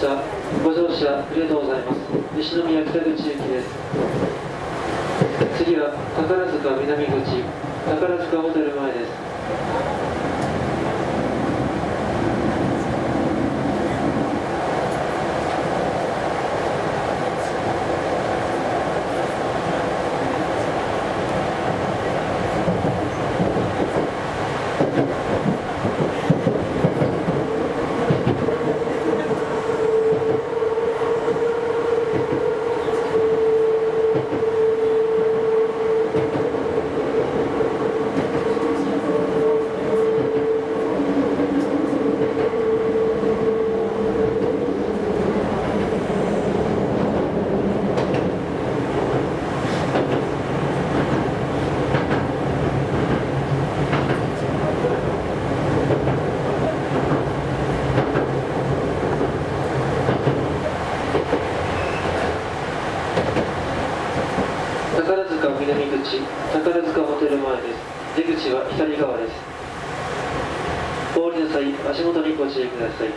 した。ご乗車ありがとうございます。西宮北口行きです。次は宝塚南口。宝塚ホテル前です。宝塚南口宝塚ホテル前です。出口は左側です。お降りの際足元にご注意ください。